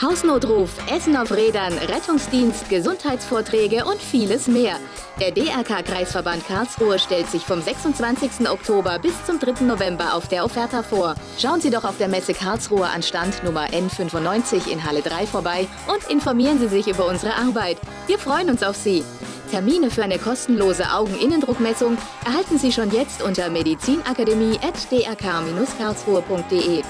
Hausnotruf, Essen auf Rädern, Rettungsdienst, Gesundheitsvorträge und vieles mehr. Der DRK-Kreisverband Karlsruhe stellt sich vom 26. Oktober bis zum 3. November auf der Offerta vor. Schauen Sie doch auf der Messe Karlsruhe an Stand Nummer N95 in Halle 3 vorbei und informieren Sie sich über unsere Arbeit. Wir freuen uns auf Sie. Termine für eine kostenlose Augeninnendruckmessung erhalten Sie schon jetzt unter medizinakademie.drk-karlsruhe.de.